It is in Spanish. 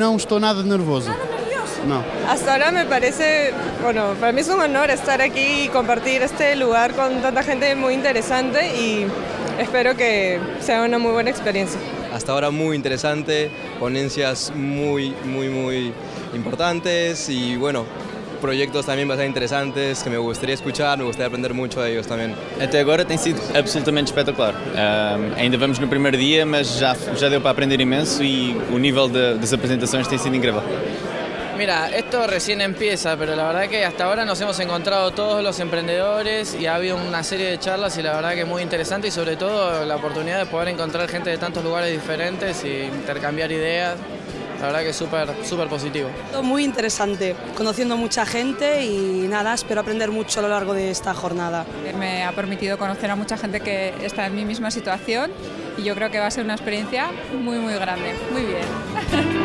não estou nada nervoso. No. Hasta ahora me parece, bueno, para mí es un honor estar aquí y compartir este lugar con tanta gente muy interesante y espero que sea una muy buena experiencia. Hasta ahora muy interesante, ponencias muy, muy, muy importantes y bueno, projetos também bastante interessantes que me gustaría escuchar, me gustaría aprender muito de ellos também. Até agora tem sido absolutamente espetacular. Um, ainda vamos no primeiro dia, mas já, já deu para aprender imenso e o nível de, das apresentações tem sido incrível. Mira, esto recién empieza, pero la verdad que hasta ahora nos hemos encontrado todos los emprendedores y ha habido una serie de charlas y la verdad que muy interesante y sobre todo la oportunidad de poder encontrar gente de tantos lugares diferentes e intercambiar ideas. La verdad que es súper súper positivo. Muy interesante, conociendo mucha gente y nada, espero aprender mucho a lo largo de esta jornada. Me ha permitido conocer a mucha gente que está en mi misma situación y yo creo que va a ser una experiencia muy muy grande. Muy bien.